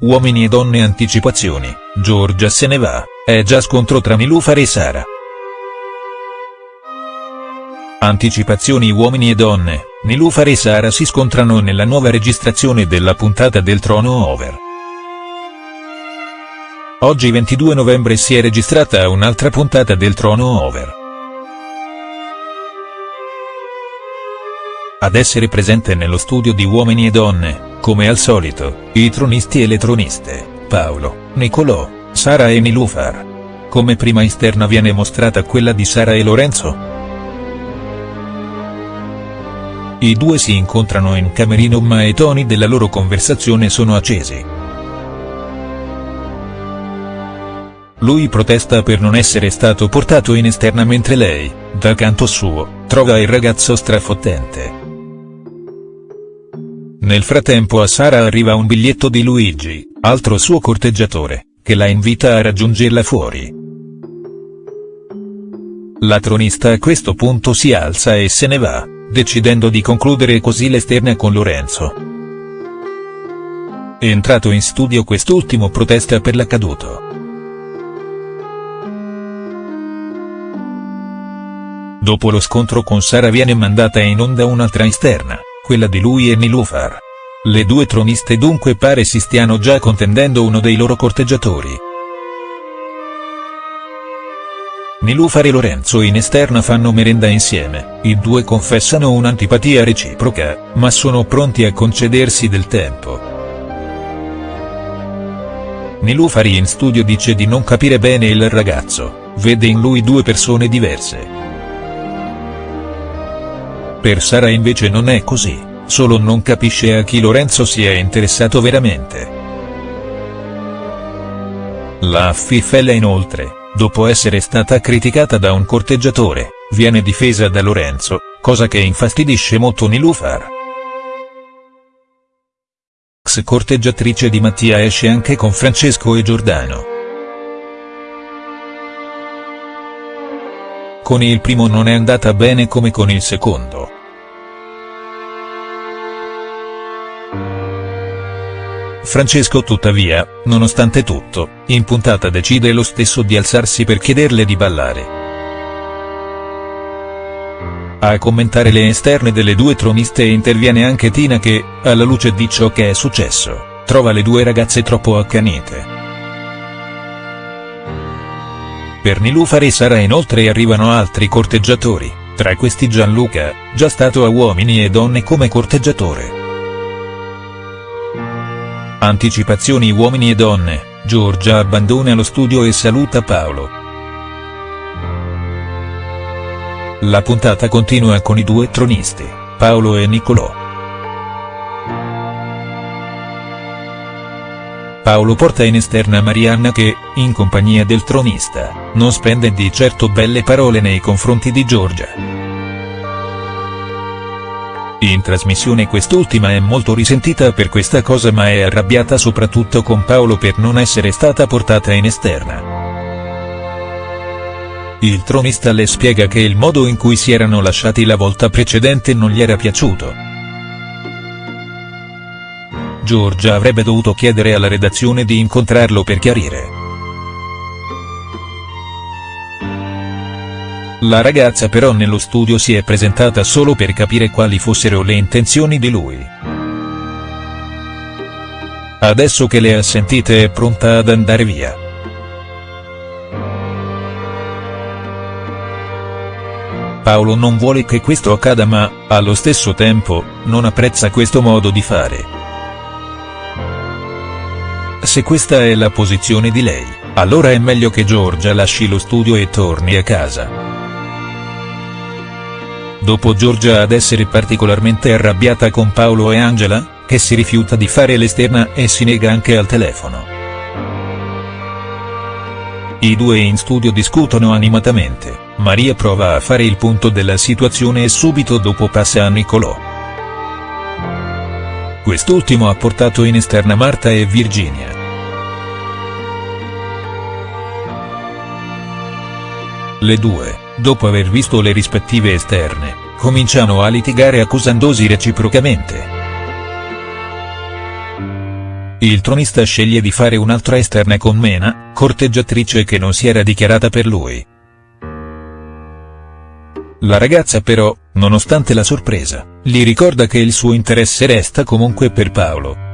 uomini e donne anticipazioni, Giorgia se ne va, è già scontro tra Nilufar e Sara. Anticipazioni uomini e donne, Nilufar e Sara si scontrano nella nuova registrazione della puntata del Trono Over. Oggi 22 novembre si è registrata un'altra puntata del Trono Over. Ad essere presente nello studio di Uomini e Donne, come al solito, i tronisti e le troniste, Paolo, Nicolò, Sara e Nilufar. Come prima esterna viene mostrata quella di Sara e Lorenzo. I due si incontrano in camerino ma i toni della loro conversazione sono accesi. Lui protesta per non essere stato portato in esterna mentre lei, dal canto suo, trova il ragazzo strafottente. Nel frattempo a Sara arriva un biglietto di Luigi, altro suo corteggiatore, che la invita a raggiungerla fuori. La tronista a questo punto si alza e se ne va, decidendo di concludere così l'esterna con Lorenzo. Entrato in studio quest'ultimo protesta per l'accaduto. Dopo lo scontro con Sara viene mandata in onda un'altra esterna quella di lui e Nilufar. Le due troniste dunque pare si stiano già contendendo uno dei loro corteggiatori. Nilufar e Lorenzo in esterna fanno merenda insieme, i due confessano un'antipatia reciproca, ma sono pronti a concedersi del tempo. Nilufar in studio dice di non capire bene il ragazzo, vede in lui due persone diverse. Per Sara invece non è così, solo non capisce a chi Lorenzo si è interessato veramente. La Fiffella inoltre, dopo essere stata criticata da un corteggiatore, viene difesa da Lorenzo, cosa che infastidisce molto Nilufar. Ex corteggiatrice di Mattia esce anche con Francesco e Giordano. Con il primo non è andata bene come con il secondo. Francesco tuttavia, nonostante tutto, in puntata decide lo stesso di alzarsi per chiederle di ballare. A commentare le esterne delle due troniste interviene anche Tina che, alla luce di ciò che è successo, trova le due ragazze troppo accanite. Per Nilufar e Sara inoltre arrivano altri corteggiatori, tra questi Gianluca, già stato a Uomini e Donne come corteggiatore. Anticipazioni Uomini e Donne, Giorgia abbandona lo studio e saluta Paolo. La puntata continua con i due tronisti, Paolo e Niccolò. Paolo porta in esterna Marianna che, in compagnia del tronista, non spende di certo belle parole nei confronti di Giorgia. In trasmissione quest'ultima è molto risentita per questa cosa ma è arrabbiata soprattutto con Paolo per non essere stata portata in esterna. Il tronista le spiega che il modo in cui si erano lasciati la volta precedente non gli era piaciuto. Giorgia avrebbe dovuto chiedere alla redazione di incontrarlo per chiarire. La ragazza però nello studio si è presentata solo per capire quali fossero le intenzioni di lui. Adesso che le ha sentite è pronta ad andare via. Paolo non vuole che questo accada ma, allo stesso tempo, non apprezza questo modo di fare. Se questa è la posizione di lei, allora è meglio che Giorgia lasci lo studio e torni a casa. Dopo Giorgia ad essere particolarmente arrabbiata con Paolo e Angela, che si rifiuta di fare l'esterna e si nega anche al telefono. I due in studio discutono animatamente, Maria prova a fare il punto della situazione e subito dopo passa a Niccolò. Quest'ultimo ha portato in esterna Marta e Virginia. Le due, dopo aver visto le rispettive esterne, cominciano a litigare accusandosi reciprocamente. il tronista sceglie di fare un'altra esterna con Mena, corteggiatrice che non si era dichiarata per lui. La ragazza però, nonostante la sorpresa, gli ricorda che il suo interesse resta comunque per Paolo.